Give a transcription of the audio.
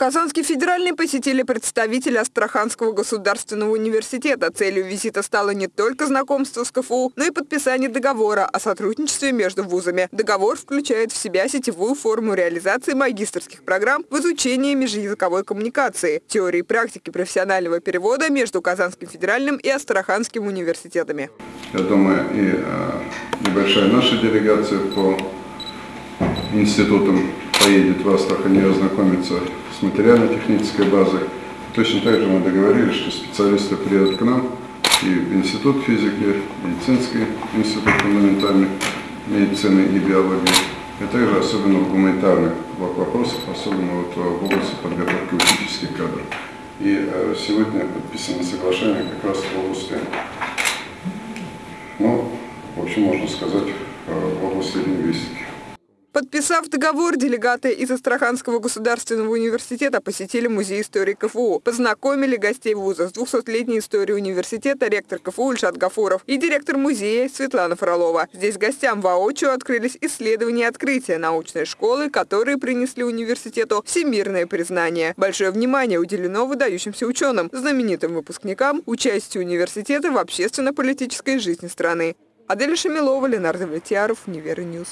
Казанский федеральный посетили представители Астраханского государственного университета. Целью визита стало не только знакомство с КФУ, но и подписание договора о сотрудничестве между вузами. Договор включает в себя сетевую форму реализации магистрских программ в изучении межязыковой коммуникации, теории и практики профессионального перевода между Казанским федеральным и Астраханским университетами. Я думаю, и э, небольшая наша делегация по институтам поедет в Астрахань и ознакомится с материально-технической базой. Точно так же мы договорились, что специалисты приедут к нам и в Институт физики, медицинский институт фундаментальной медицины и биологии, и также особенно в гуманитарных вопросах, особенно вот в области подготовки учительских кадров. И э, сегодня подписано соглашение как раз в области, ну, в общем, можно сказать, э, в области лингвистики. Подписав договор, делегаты из Астраханского государственного университета посетили музей истории КФУ, познакомили гостей вуза с 200-летней историей университета ректор КФУ Ильшат Гафуров и директор музея Светлана Фролова. Здесь гостям воочию открылись исследования и открытия научной школы, которые принесли университету всемирное признание. Большое внимание уделено выдающимся ученым, знаменитым выпускникам, участию университета в общественно-политической жизни страны. Адель Шамилова, Ленардо Влетьяров, Универньюз.